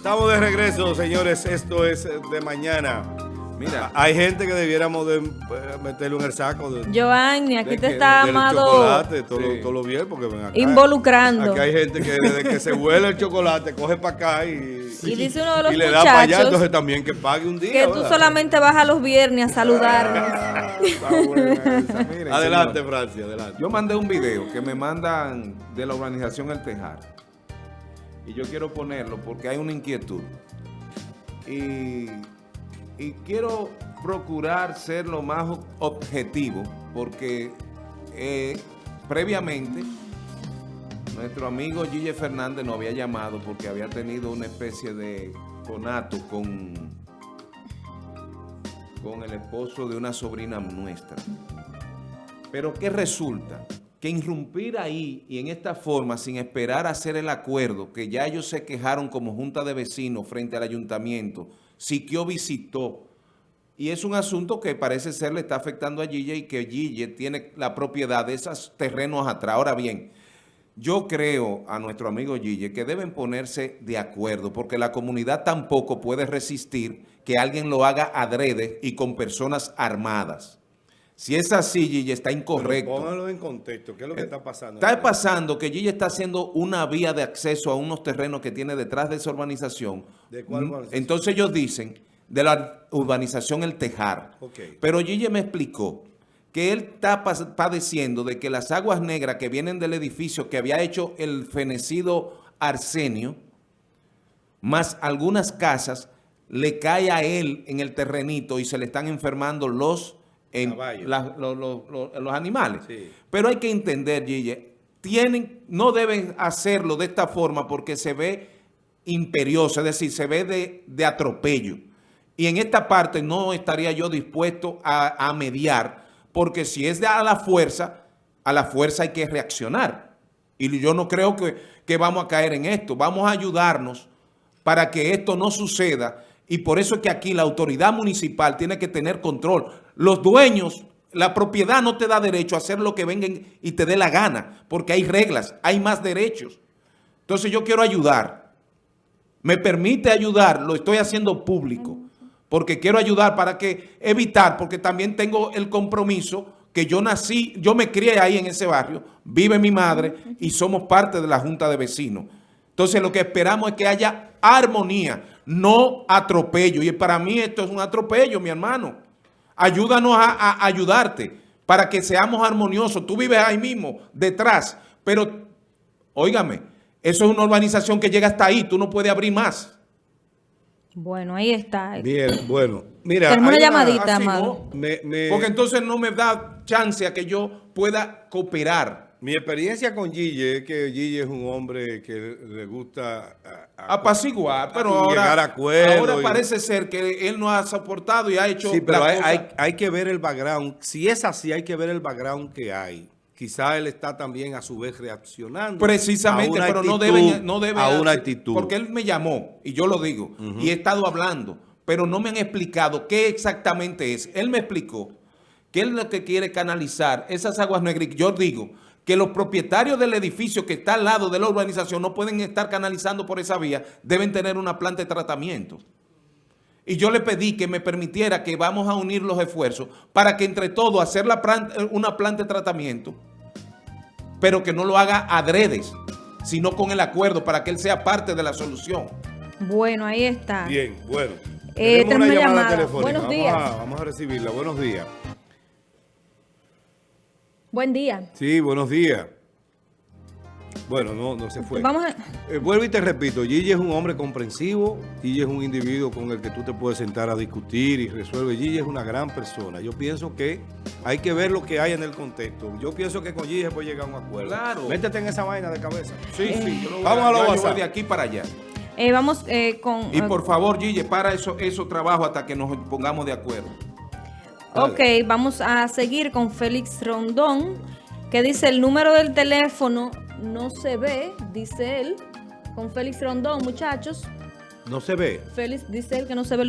Estamos de regreso, señores. Esto es de mañana. Mira, hay gente que debiéramos de eh, meterlo en el saco. De, Giovanni, aquí de te que- está del amado chocolate, todo, Sí. lo- todo lo bien, porque ven acá. involucrando. Aquí hay gente que desde que se huele el chocolate, coge para acá y, Y dice uno de los y le da para allá, entonces también que pague un día. que tú solamente vas a los viernes a saludarnos. Ah. Miren, Adelante, señor. Francia, adelante. Yo mandé un video que me mandan de la organización El Tejar. Y yo quiero ponerlo porque hay una inquietud. Y, quiero procurar ser lo más ob- objetivo porque eh, previamente nuestro amigo Gille Fernández nos había llamado porque había tenido una especie de conato con, con el esposo de una sobrina nuestra. Pero ¿qué resulta? Que irrumpir ahí y en esta forma, sin esperar a hacer el acuerdo, que ya ellos se quejaron como junta de vecinos frente al ayuntamiento, Siquio visitó, y es un asunto que parece ser le está afectando a Gille y que Gille tiene la propiedad de esos terrenos atrás. Ahora bien, yo creo a nuestro amigo Gille que deben ponerse de acuerdo porque la comunidad tampoco puede resistir que alguien lo haga adrede y con personas armadas. Si es así, Gille, está incorrecto. Póngalo en contexto, ¿qué es lo que está pasando? Está pasando que Gille está haciendo una vía de acceso a unos terrenos que tiene detrás de esa urbanización. ¿De cuál Mm, urbanización? Entonces ellos dicen de la urbanización El Tejar. Ok. Pero Gille me explicó que él está padeciendo de que las aguas negras que vienen del edificio que había hecho el fenecido Arsenio, más algunas casas, le cae a él en el terrenito y se le están enfermando los, en- los, animales. Sí. Pero hay que entender, Gille, tienen, no deben hacerlo de esta forma porque se ve imperioso, es decir, se ve de, de atropello. Y en esta parte no estaría yo dispuesto a, a mediar, porque si es de a la fuerza, a la fuerza hay que reaccionar. Y yo no creo que, que vamos a caer en esto. Vamos a ayudarnos para que esto no suceda. Y por eso es que aquí la autoridad municipal tiene que tener control. Los dueños, la propiedad no te da derecho a hacer lo que vengan y te dé la gana, porque hay reglas, hay más derechos. Entonces yo quiero ayudar. Me permite ayudar, lo estoy haciendo público, porque quiero ayudar para que evitar, porque también tengo el compromiso que yo nací, yo me crié ahí en ese barrio, vive mi madre y somos parte de la Junta de Vecinos. Entonces lo que esperamos es que haya armonía, no atropello. Y para mí esto es un atropello, mi hermano. Ayúdanos a, a ayudarte para que seamos armoniosos. Tú vives ahí mismo, detrás, pero, óigame, eso es una urbanización que llega hasta ahí, tú no puedes abrir más. Bueno, ahí está. Bien, bueno. Mira, Tenemos una llamadita, así, amado. ¿no? me- me- Porque entonces no me da chance a que yo pueda cooperar. Mi experiencia con Gille es que Gille es un hombre que le gusta a- a- Apaciguar, pero a ahora, ahora y- parece ser que él no ha soportado y ha hecho Sí, pero hay, hay- hay que ver el background. Si es así, hay que ver el background que hay. Quizá él está también a su vez reaccionando. Precisamente, pero no deben, no deben A una actitud. Porque él me llamó, y yo lo digo, y he estado hablando, pero no me han explicado qué exactamente es. Él me explicó que él lo que quiere canalizar esas aguas negras. Yo digo que los propietarios del edificio que está al lado de la urbanización no pueden estar canalizando por esa vía, deben tener una planta de tratamiento. Y yo le pedí que me permitiera que vamos a unir los esfuerzos para que entre todos hacer la una planta de tratamiento pero que no lo haga adredes, sino con el acuerdo para que él sea parte de la solución. Bueno, ahí está. Bien, bueno. Eh, Tenemos una tenemos una llamada llamada. telefónica. Buenos Vamos días. a- vamos a recibirla. Buenos días. Buen día. Sí, buenos días. Bueno, no, no se fue. Vamos a... Eh, vuelvo y te repito, Gigi es un hombre comprensivo, Gigi es un individuo con el que tú te puedes sentar a discutir y resuelve. Gigi es una gran persona. Yo pienso que hay que ver lo que hay en el contexto. Yo pienso que con Gigi se puede llegar a un acuerdo. Claro. Métete en esa vaina de cabeza. Sí, sí. yo lo voy Vamos a lo yo- WhatsApp. voy de aquí para allá. eh, vamos eh, con... Y por favor, Gille, para eso, eso trabajo hasta que nos pongamos de acuerdo. Ok, vamos a seguir con Félix Rondón, que dice el número del teléfono no se ve, dice él. Con Félix Rondón, muchachos. No se ve. Félix dice él que no se ve el número.